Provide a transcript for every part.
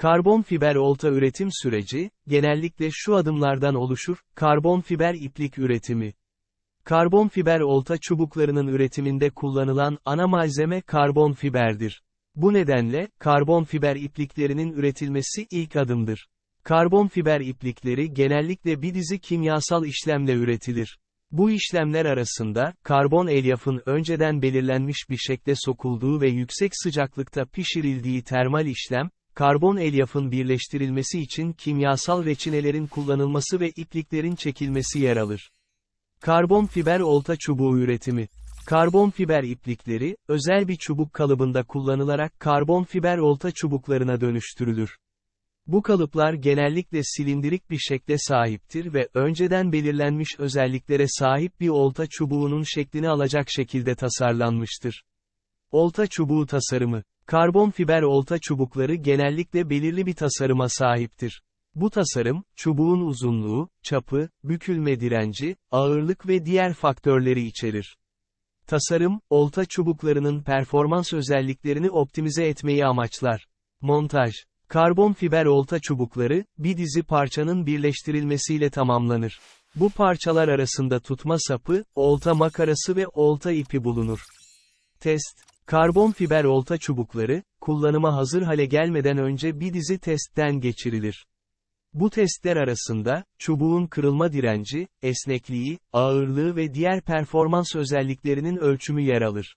Karbon fiber olta üretim süreci, genellikle şu adımlardan oluşur, karbon fiber iplik üretimi. Karbon fiber olta çubuklarının üretiminde kullanılan ana malzeme karbon fiberdir. Bu nedenle, karbon fiber ipliklerinin üretilmesi ilk adımdır. Karbon fiber iplikleri genellikle bir dizi kimyasal işlemle üretilir. Bu işlemler arasında, karbon elyafın önceden belirlenmiş bir şekle sokulduğu ve yüksek sıcaklıkta pişirildiği termal işlem, karbon elyafın birleştirilmesi için kimyasal reçinelerin kullanılması ve ipliklerin çekilmesi yer alır. Karbon fiber olta çubuğu üretimi. Karbon fiber iplikleri, özel bir çubuk kalıbında kullanılarak karbon fiber olta çubuklarına dönüştürülür. Bu kalıplar genellikle silindirik bir şekle sahiptir ve önceden belirlenmiş özelliklere sahip bir olta çubuğunun şeklini alacak şekilde tasarlanmıştır. Olta çubuğu tasarımı. Karbon fiber olta çubukları genellikle belirli bir tasarıma sahiptir. Bu tasarım, çubuğun uzunluğu, çapı, bükülme direnci, ağırlık ve diğer faktörleri içerir. Tasarım, olta çubuklarının performans özelliklerini optimize etmeyi amaçlar. Montaj Karbon fiber olta çubukları, bir dizi parçanın birleştirilmesiyle tamamlanır. Bu parçalar arasında tutma sapı, olta makarası ve olta ipi bulunur. Test Karbon fiber olta çubukları, kullanıma hazır hale gelmeden önce bir dizi testten geçirilir. Bu testler arasında, çubuğun kırılma direnci, esnekliği, ağırlığı ve diğer performans özelliklerinin ölçümü yer alır.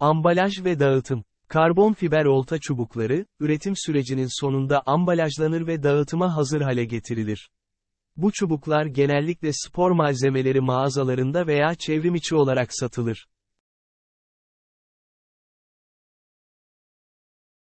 Ambalaj ve dağıtım Karbon fiber olta çubukları, üretim sürecinin sonunda ambalajlanır ve dağıtıma hazır hale getirilir. Bu çubuklar genellikle spor malzemeleri mağazalarında veya çevrimiçi olarak satılır.